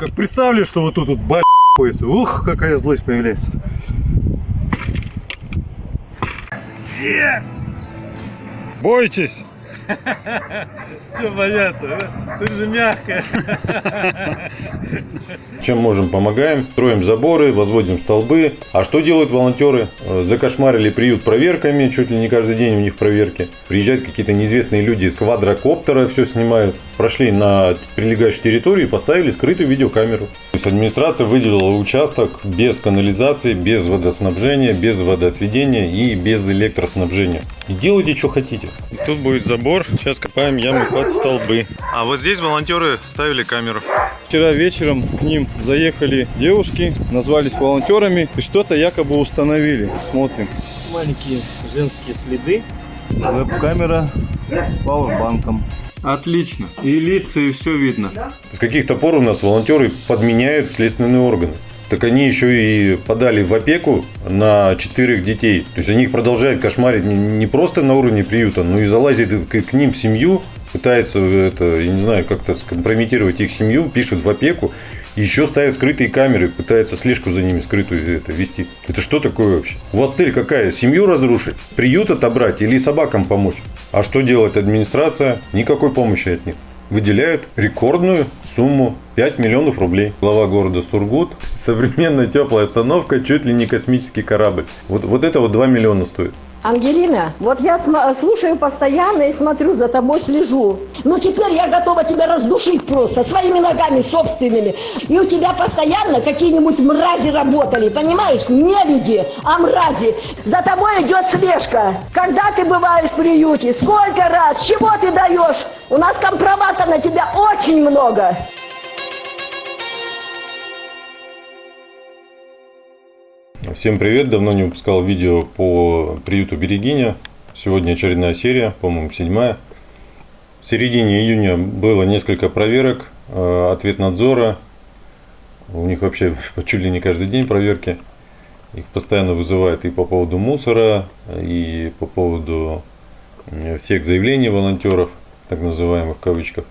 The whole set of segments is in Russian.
как представлю, что вот тут вот баль. Ух, какая злость появляется. Бойтесь! Что бояться? Ты же мягкая. Чем можем, помогаем. Строим заборы, возводим столбы. А что делают волонтеры? Э, Закошмарили приют проверками, чуть ли не каждый день у них проверки. Приезжают какие-то неизвестные люди с квадрокоптера, все снимают. Прошли на прилегающей территории и поставили скрытую видеокамеру. То есть администрация выделила участок без канализации, без водоснабжения, без водоотведения и без электроснабжения. И делайте, что хотите. Тут будет забор, сейчас копаем ямы под столбы. А вот здесь волонтеры ставили камеру. Вчера вечером к ним заехали девушки, назвались волонтерами и что-то якобы установили. Смотрим. маленькие женские следы. Веб-камера с пауэрбанком. Отлично. И лица, и все видно. С каких-то пор у нас волонтеры подменяют следственные органы. Так они еще и подали в опеку на четырех детей. То есть они их продолжают кошмарить не- просто на уровне приюта, но и залазит к, ним в семью, пытается это, я не знаю, как-то скомпрометировать их семью, пишут в опеку, и еще ставят скрытые камеры, пытаются слежку за ними скрытую это, вести. Это что такое вообще? У вас цель какая? Семью разрушить? Приют отобрать или собакам помочь? А что делает администрация? Никакой помощи от них выделяют рекордную сумму 5 миллионов рублей. Глава города Сургут. Современная теплая остановка, чуть ли не космический корабль. Вот, вот это вот 2 миллиона стоит. Ангелина, вот я слушаю постоянно и смотрю, за тобой слежу. Ну теперь я готова тебя раздушить просто, своими ногами собственными. И у тебя постоянно какие-нибудь мрази работали, понимаешь? Не люди, а мрази. За тобой идет слежка. Когда ты бываешь в приюте? Сколько раз? Чего ты даешь? У нас компромата на тебя очень много. Всем привет, давно не выпускал видео по приюту Берегиня. Сегодня очередная серия, по-моему, седьмая. В середине июня было несколько проверок, э, ответ надзора. У них вообще чуть ли не каждый день проверки. Их постоянно вызывают и по поводу мусора, и по поводу всех заявлений волонтеров, так называемых в кавычках.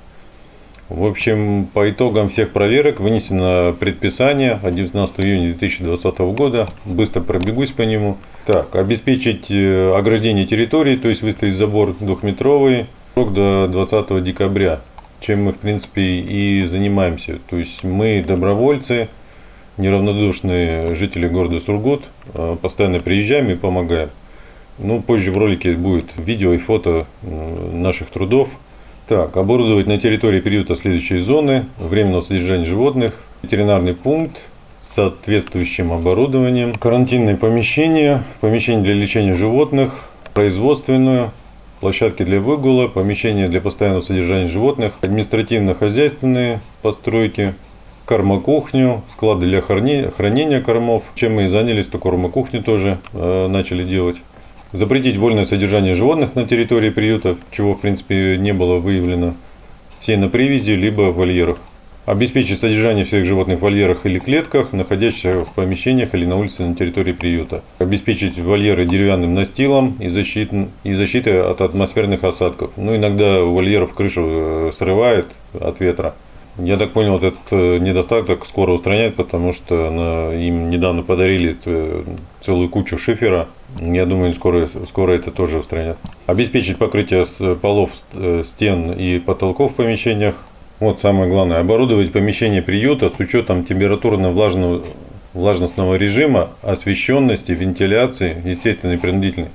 В общем, по итогам всех проверок вынесено предписание от 19 июня 2020 года. Быстро пробегусь по нему. Так, обеспечить э, ограждение территории, то есть выставить забор двухметровый, срок до 20 декабря, чем мы, в принципе, и занимаемся. То есть мы добровольцы, неравнодушные жители города Сургут, э, постоянно приезжаем и помогаем. Ну, позже в ролике будет видео и фото наших трудов. Так, оборудовать на территории приюта следующие зоны. Временного содержания животных, ветеринарный пункт с соответствующим оборудованием, карантинные помещения, помещение для лечения животных, производственную, площадки для выгула, помещения для постоянного содержания животных, административно-хозяйственные постройки, кормокухню, склады для хранения кормов. Чем мы и занялись, то кормокухню тоже э, начали делать. Запретить вольное содержание животных на территории приюта, чего в принципе не было выявлено. Все на привязи, либо в вольерах. Обеспечить содержание всех животных в вольерах или клетках, находящихся в помещениях или на улице на территории приюта. Обеспечить вольеры деревянным настилом и, защит, и защитой от атмосферных осадков. Ну, иногда у вольеров крышу э, срывает от ветра. Я так понял, этот э, недостаток скоро устранят, потому что на- им недавно подарили ц- целую кучу шифера. Я думаю, скоро, скоро это тоже устранят. Обеспечить покрытие полов, э, стен и потолков в помещениях. Вот самое главное. Оборудовать помещение приюта с учетом температурно-влажного влажностного режима, освещенности, вентиляции, естественной и принудительной,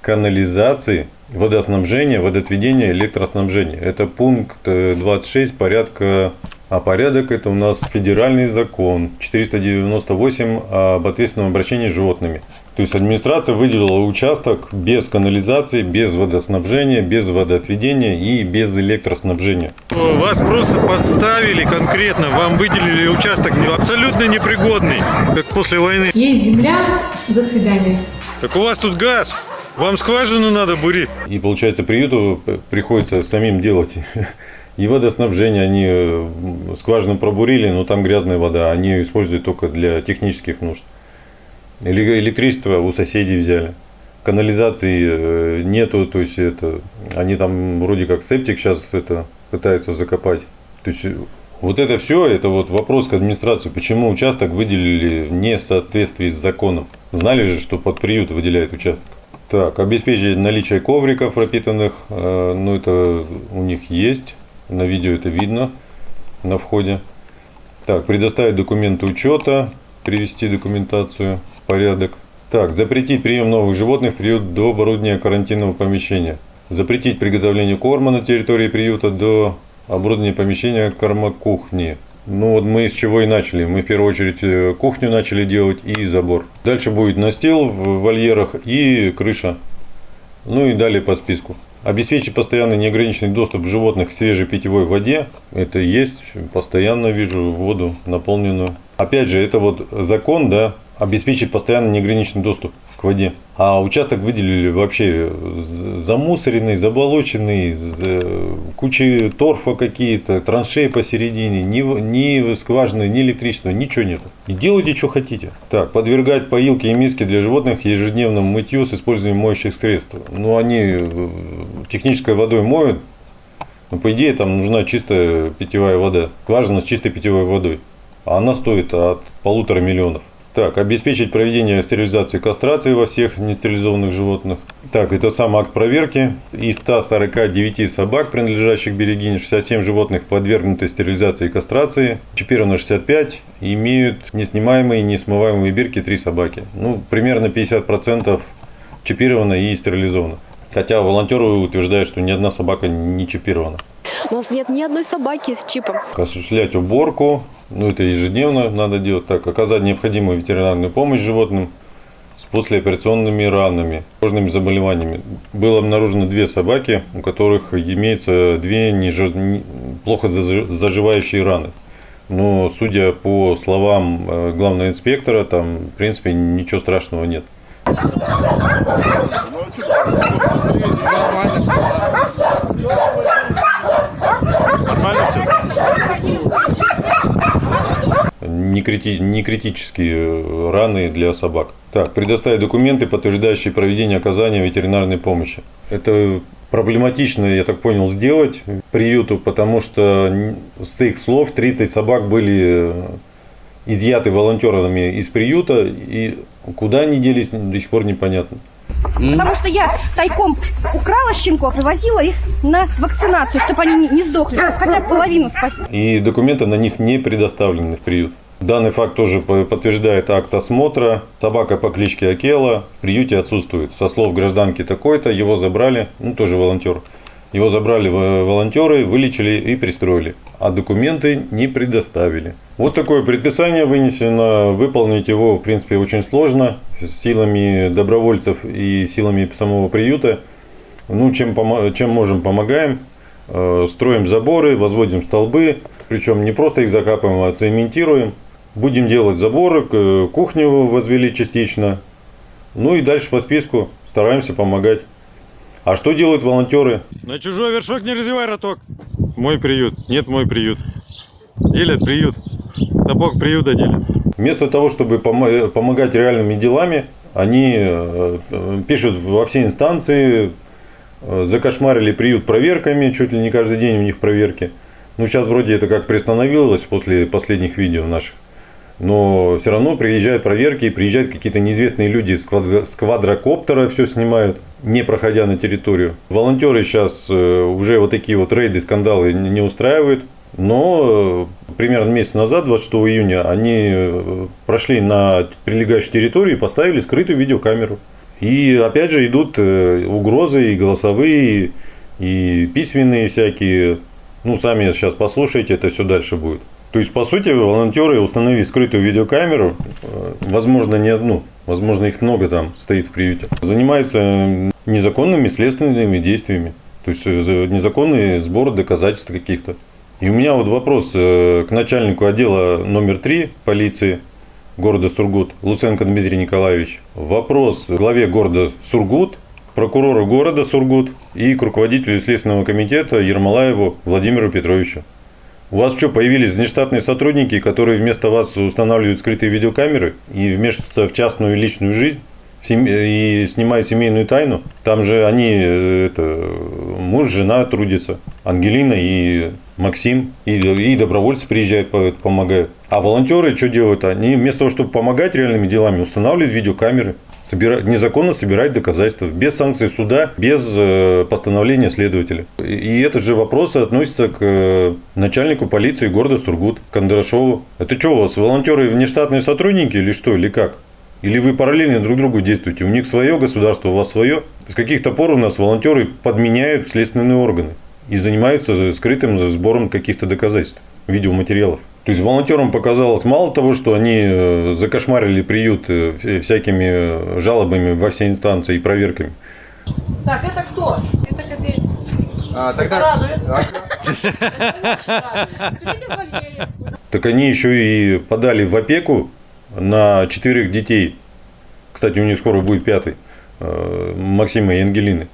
канализации, водоснабжения, водоотведения, электроснабжения. Это пункт э, 26 порядка, а порядок это у нас федеральный закон 498 об ответственном обращении с животными. То есть администрация выделила участок без канализации, без водоснабжения, без водоотведения и без электроснабжения. Вас просто подставили конкретно, вам выделили участок абсолютно непригодный, как после войны. Есть земля, до свидания. Так у вас тут газ, вам скважину надо бурить. И получается, приюту приходится самим делать и водоснабжение. Они э, скважину пробурили, но там грязная вода. Они ее используют только для технических нужд. Эле- Электричество у соседей взяли. Канализации э, нету, то есть это они там вроде как септик сейчас это пытаются закопать. То есть Вот это все, это вот вопрос к администрации, почему участок выделили не в соответствии с законом. Знали же, что под приют выделяет участок. Так, обеспечить наличие ковриков пропитанных, э, ну это у них есть, на видео это видно на входе. Так, предоставить документы учета, привести документацию в порядок. Так, запретить прием новых животных в приют до оборудования карантинного помещения. Запретить приготовление корма на территории приюта до оборудования помещения кормокухни. Ну вот мы с чего и начали. Мы в первую очередь э, кухню начали делать и забор. Дальше будет настил в вольерах и крыша. Ну и далее по списку. Обеспечить постоянный неограниченный доступ животных к свежей питьевой воде. Это есть. Постоянно вижу воду наполненную. Опять же, это вот закон, да, обеспечить постоянно неограниченный доступ к воде. А участок выделили вообще замусоренный, заболоченный, куча торфа какие-то, траншеи посередине, ни, ни скважины, ни электричества, ничего нет. И делайте, что хотите. Так, подвергать поилки и миски для животных ежедневному мытью с использованием моющих средств. Ну, они э, технической водой моют, но по идее там нужна чистая питьевая вода, скважина с чистой питьевой водой. А она стоит от полутора миллионов. Так, обеспечить проведение стерилизации и кастрации во всех нестерилизованных животных. Так, это сам акт проверки. Из 149 собак, принадлежащих берегине, 67 животных подвергнуты стерилизации и кастрации. Чипировано 65. Имеют неснимаемые и несмываемые бирки 3 собаки. Ну, примерно 50% чипировано и стерилизовано. Хотя волонтеры утверждают, что ни одна собака не чипирована. У нас нет ни одной собаки с чипом. Осуществлять уборку, ну это ежедневно надо делать так, оказать необходимую ветеринарную помощь животным с послеоперационными ранами, кожными заболеваниями. Было обнаружено две собаки, у которых имеется две неж... плохо заживающие раны. Но судя по словам э, главного инспектора, там в принципе ничего страшного нет. Не, крити, не критические э, раны для собак. Так, предоставить документы, подтверждающие проведение оказания ветеринарной помощи. Это проблематично, я так понял, сделать приюту, потому что с их слов 30 собак были э, изъяты волонтерами из приюта, и куда они делись, до сих пор непонятно. Потому что я тайком украла щенков и возила их на вакцинацию, чтобы они не, сдохли, хотя бы половину спасти. И документы на них не предоставлены в приют. Данный факт тоже подтверждает акт осмотра. Собака по кличке Акела в приюте отсутствует. Со слов гражданки такой-то, его забрали, ну тоже волонтер. Его забрали волонтеры, вылечили и пристроили. А документы не предоставили. Вот такое предписание вынесено. Выполнить его, в принципе, очень сложно. Силами добровольцев и силами самого приюта. Ну, чем, чем можем, помогаем. Э, строим заборы, возводим столбы. Причем не просто их закапываем, а цементируем. Будем делать заборы, кухню возвели частично. Ну и дальше по списку стараемся помогать. А что делают волонтеры? На чужой вершок не развивай роток. Мой приют. Нет, мой приют. Делят приют. Сапог приюта делят. Вместо того, чтобы помогать реальными делами, они э, пишут во все инстанции, э, закошмарили приют проверками, чуть ли не каждый день у них проверки. Ну, сейчас вроде это как приостановилось после последних видео наших но все равно приезжают проверки, приезжают какие-то неизвестные люди с, квадро, с квадрокоптера, все снимают, не проходя на территорию. Волонтеры сейчас э, уже вот такие вот рейды, скандалы не устраивают. Но э, примерно месяц назад, 26 июня, они э, прошли на прилегающей территории и поставили скрытую видеокамеру. И опять же идут угрозы и голосовые, и письменные всякие. Ну, сами сейчас послушайте, это все дальше будет. То есть, по сути, волонтеры, установив скрытую видеокамеру, э, возможно, не одну, возможно, их много там стоит в приюте, занимаются незаконными следственными действиями. То есть, э, незаконный сбор доказательств каких-то. И у меня вот вопрос э, к начальнику отдела номер 3 полиции города Сургут, Луценко Дмитрий Николаевич. Вопрос главе города Сургут, прокурору города Сургут и к руководителю Следственного комитета Ермолаеву Владимиру Петровичу. У вас что, появились внештатные сотрудники, которые вместо вас устанавливают скрытые видеокамеры и вмешиваются в частную личную жизнь? и снимает семейную тайну. Там же они, э, это, муж, жена трудятся, Ангелина и Максим, и, и добровольцы приезжают, по- помогают. А волонтеры что делают? Они вместо того, чтобы помогать реальными делами, устанавливают видеокамеры, собира- незаконно собирать доказательства, без санкций суда, без э, постановления следователя. И, этот же вопрос относится к э, начальнику полиции города Сургут, Кондрашову. Это что у вас, волонтеры внештатные сотрудники или что, или как? Или вы параллельно друг другу действуете? У них свое государство, у вас свое. С каких-то пор у нас волонтеры подменяют следственные органы и занимаются скрытым сбором каких-то доказательств, видеоматериалов. То есть волонтерам показалось мало того, что они э, закошмарили приют э, вся- всякими э, жалобами во все инстанции и проверками. Так, это кто? Это копейка. А, тогда... Так они еще и подали в опеку на четырех детей. Кстати, у них скоро будет пятый. Максима и Ангелины.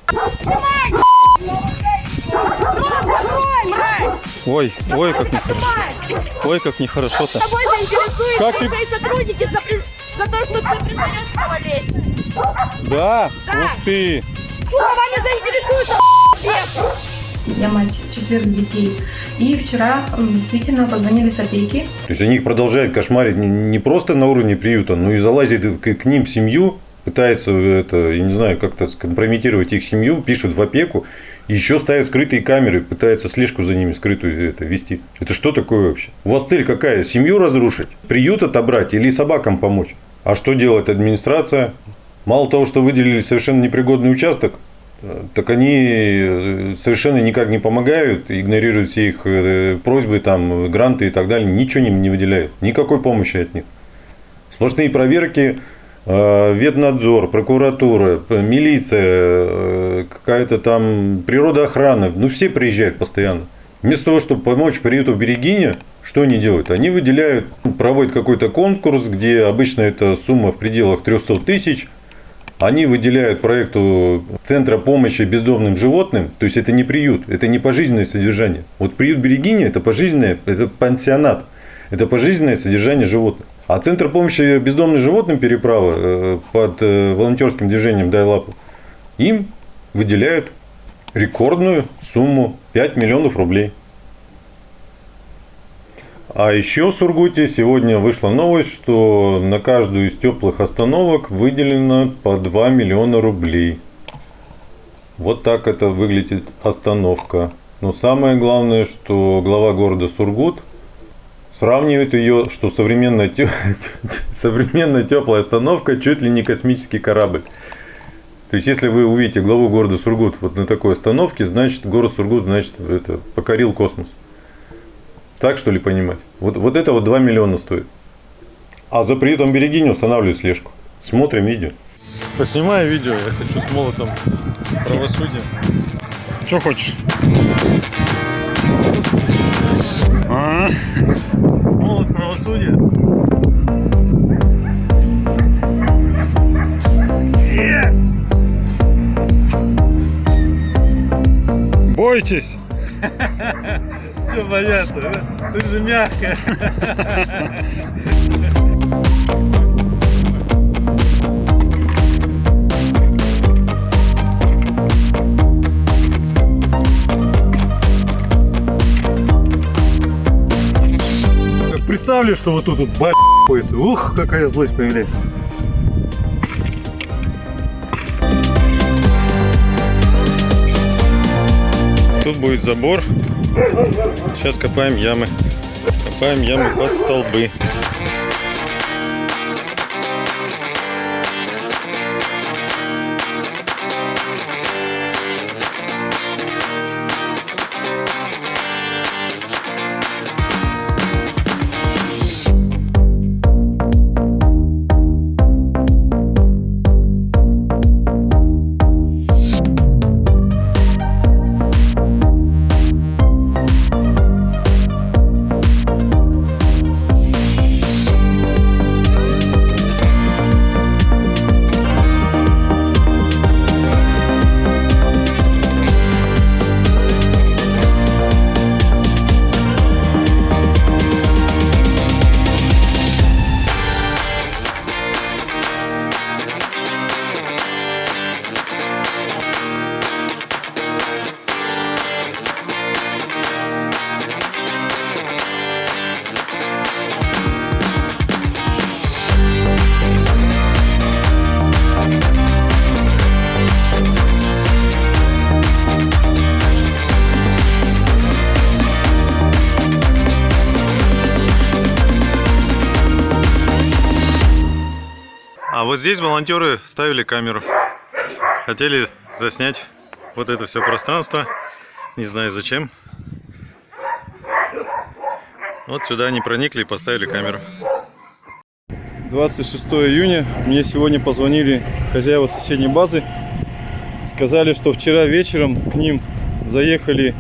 Ой, ой, как нехорошо. Ой, как нехорошо-то. Тобой заинтересуют Как ты- сотрудники за, при- за то, что ты признаешь малолетним. Да? Ух ты! Вами заинтересуются Я мать четверых детей. И вчера действительно позвонили с опеки. То есть они их продолжают кошмарить не- не просто на уровне приюта, но и залазит к, к ним в семью, пытается это, я не знаю, как-то скомпрометировать их семью, пишут в опеку, еще ставят скрытые камеры, пытается слежку за ними скрытую это, вести. Это что такое вообще? У вас цель какая? Семью разрушить? Приют отобрать или собакам помочь? А что делает администрация? Мало того, что выделили совершенно непригодный участок, э, так они э, совершенно никак не помогают, игнорируют все их э, просьбы, там, гранты и так далее, ничего им не выделяют, никакой помощи от них. Сплошные проверки, э, ветнадзор, прокуратура, милиция, э, какая-то там природоохрана, ну все приезжают постоянно. Вместо того, чтобы помочь приюту в Берегине, что они делают? Они выделяют, проводят какой-то конкурс, где обычно эта сумма в пределах 300 тысяч, они выделяют проекту Центра помощи бездомным животным, то есть это не приют, это не пожизненное содержание. Вот приют Берегиня это пожизненное, это пансионат, это пожизненное содержание животных. А Центр помощи бездомным животным переправа э, под э, волонтерским движением «Дай лапу» им выделяют рекордную сумму 5 миллионов рублей. А еще в Сургуте сегодня вышла новость, что на каждую из теплых остановок выделено по 2 миллиона рублей. Вот так это выглядит остановка. Но самое главное, что глава города Сургут сравнивает ее, что современная, те- современная теплая остановка чуть ли не космический корабль. То есть, если вы увидите главу города Сургут вот на такой остановке, значит, город Сургут, значит, это, покорил космос. Так что ли понимать? Вот, вот это вот 2 миллиона стоит. А за приютом Берегини устанавливают слежку. Смотрим видео. Поснимай видео, я хочу с молотом правосудия. Что хочешь? А? Молот правосудия? Бойтесь! Че бояться? Ты же мягкая. Представлю, что вот тут вот б*** пояса. Ух, какая злость появляется. Тут будет забор. Сейчас копаем ямы. Копаем ямы под столбы. А вот здесь волонтеры ставили камеру. Хотели заснять вот это все пространство. Не знаю зачем. Вот сюда они проникли и поставили камеру. 26 июня. Мне сегодня позвонили хозяева соседней базы. Сказали, что вчера вечером к ним заехали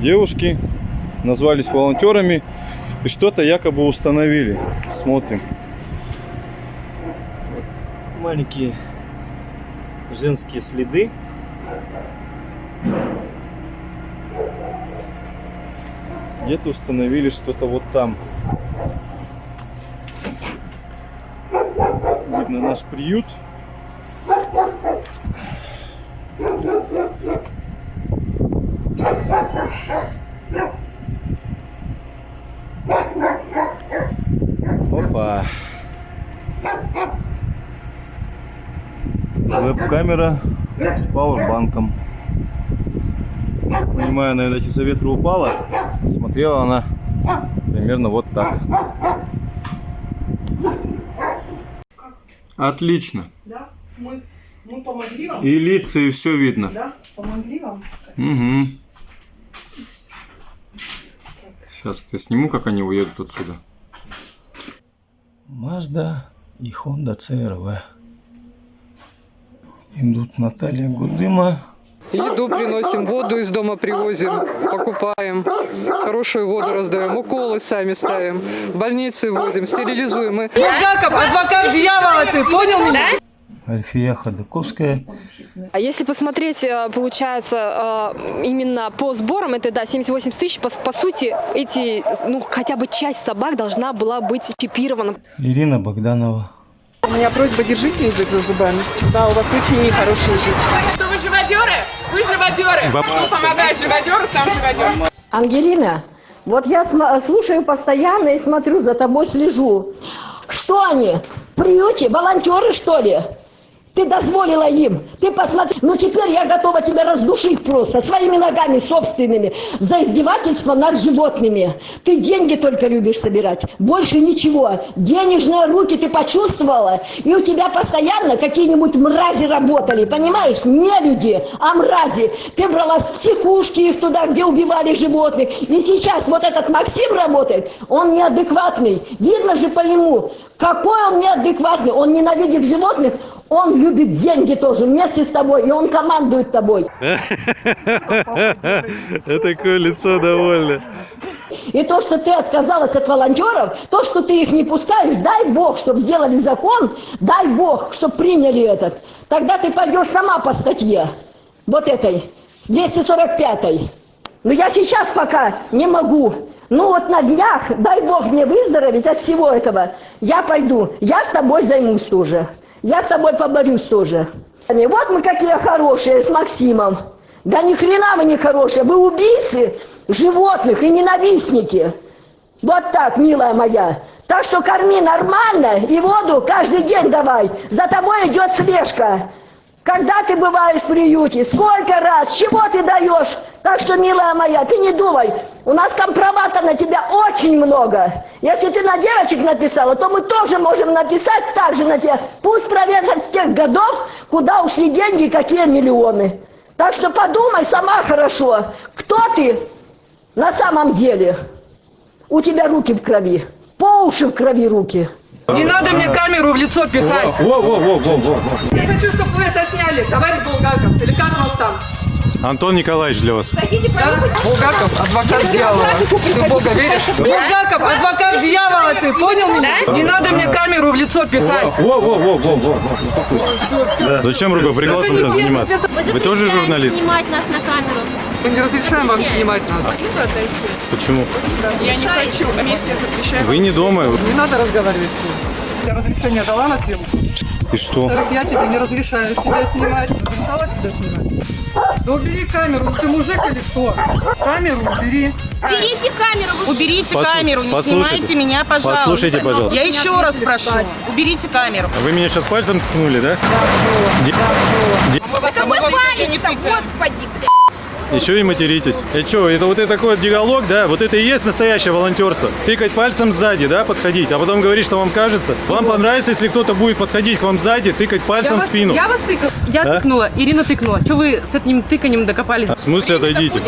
девушки, назвались волонтерами и что-то якобы установили. Смотрим. Маленькие женские следы. Где-то установили что-то вот там. Видно наш приют. Веб-камера с пауэрбанком. Понимаю, наверное, из-за ветра упала. Смотрела она примерно вот так. Отлично. Да? Мы, мы помогли вам? И лица, и все видно. Да? Помогли вам? Угу. Сейчас я сниму, как они уедут отсюда. Мазда и Honda CRV. Идут Наталья Гудыма. Еду приносим, воду из дома привозим, покупаем, хорошую воду раздаем, уколы сами ставим, в больницы возим, стерилизуем. Мы... Булгаков, адвокат дьявола ты, понял меня? Альфия Ходаковская. А если посмотреть, э, получается, э, именно по сборам, это, да, 78 тысяч, по, по сути, эти, ну, хотя бы часть собак должна была быть чипирована. Ирина Богданова. У меня просьба, держите язык за зубами. Да, у вас очень нехороший язык. Что вы живодеры? Вы живодеры. Кто помогает живодеру, сам живодер. Ангелина, вот я см- слушаю постоянно и смотрю, за тобой слежу. Что они? В приюте? Волонтеры, что ли? Ты дозволила им. Ты посмотри. Ну теперь я готова тебя раздушить просто своими ногами собственными за издевательство над животными. Ты деньги только любишь собирать. Больше ничего. Денежные руки ты почувствовала. И у тебя постоянно какие-нибудь мрази работали. Понимаешь? Не люди, а мрази. Ты брала в психушки их туда, где убивали животных. И сейчас вот этот Максим работает. Он неадекватный. Видно же по нему. Какой он неадекватный. Он ненавидит животных. Он любит деньги тоже вместе с тобой, и он командует тобой. Это такое лицо довольно. И то, что ты отказалась от волонтеров, то, что ты их не пускаешь, дай Бог, чтобы сделали закон, дай Бог, чтобы приняли этот. Тогда ты пойдешь сама по статье, вот этой, 245-й. Но я сейчас пока не могу. Ну вот на днях, дай Бог мне выздороветь от всего этого, я пойду, я с тобой займусь тоже. Я с тобой поборюсь тоже. Вот мы какие хорошие с Максимом. Да ни хрена вы не хорошие, вы убийцы животных и ненавистники. Вот так, милая моя. Так что корми нормально и воду каждый день давай. За тобой идет слежка. Когда ты бываешь в приюте, сколько раз, чего ты даешь? Так что, милая моя, ты не думай, у нас компромата на тебя очень много. Если ты на девочек написала, то мы тоже можем написать так же на тебя. Пусть проверят с тех годов, куда ушли деньги и какие миллионы. Так что подумай сама хорошо, кто ты на самом деле. У тебя руки в крови, по уши в крови руки. Не надо мне камеру в лицо пихать. Я хочу, чтобы вы это сняли, товарищ Булгаков. Или как вас там? Антон Николаевич для вас. Булгаков, адвокат дьявола. Ты в Бога веришь? Булгаков, адвокат дьявола ты, понял меня? Не надо мне камеру в лицо пихать. Зачем рукоприкладством-то заниматься? Вы тоже журналист? Снимать нас на камеру. Мы не разрешаем вам снимать нас. Почему? Я не хочу. На месте я запрещаю. Вы не дома. Не надо разговаривать с ним. Я разрешение дала на съемку. И что? Я тебе не разрешаю себя снимать. Разрешала себя снимать? Да убери камеру, ты мужик или что? Камеру убери. Уберите камеру. Уберите Послу- камеру, не послушайте. снимайте меня, пожалуйста. Послушайте, пожалуйста. Я еще раз прошу, уберите камеру. Вы меня сейчас пальцем ткнули, да? Де- де- Какой палец господи, блядь. Еще и материтесь. Это что, это вот это такой вот диалог, да? Вот это и есть настоящее волонтерство. Тыкать пальцем сзади, да, подходить, а потом говорить, что вам кажется. Вам понравится, если кто-то будет подходить к вам сзади, тыкать пальцем в спину. Я вас тыкала. Я А? тыкнула, Ирина тыкнула. Что вы с этим тыканием докопались? В смысле отойдите?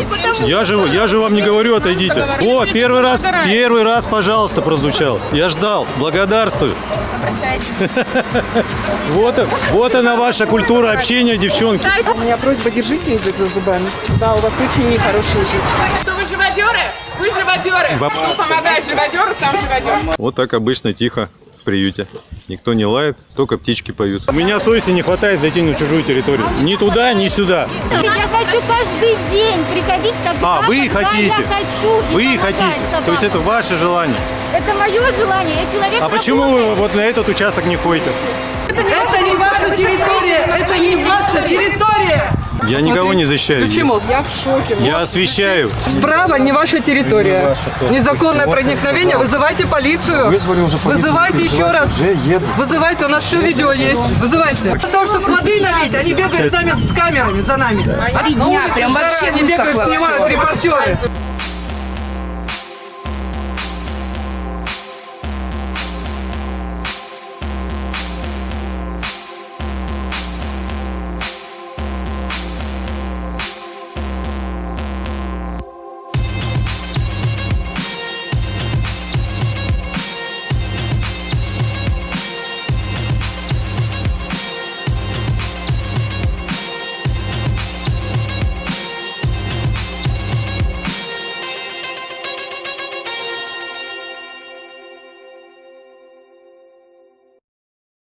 Я же, я же вам не говорю отойдите. О, первый раз, первый раз, пожалуйста, прозвучал. Я ждал. Благодарствую. Вот, вот она ваша культура общения, девчонки. У меня просьба, держите язык за зубами. Да, у вас очень нехороший язык. Что вы живодеры? Вы живодеры. Баб- Кто помогает живодеру, сам живодер. Вот так обычно тихо в приюте. Никто не лает, только птички поют. У меня совести не хватает зайти на чужую территорию. Ни туда, ни сюда. Я хочу каждый день приходить тогда, А, вы когда хотите? я хочу. и Вы помогать хотите. собакам. То есть это ваше желание. Это мое желание, я человек А почему вы вот на этот участок не ходите? Это не ваша территория, это не ваша территория. Я никого не защищаю. Почему? Я в шоке. Я освещаю. Справа не ваша территория. ваша тоже. Незаконное Вот проникновение. Вызывайте полицию. Вызвали уже полицию, Вызывайте еще раз. Вызывайте, у нас все видео есть. Вызывайте. Для того, чтобы воды налить, они бегают с нами с камерами за нами. А на дня, улице прям вообще они бегают, снимают репортеры.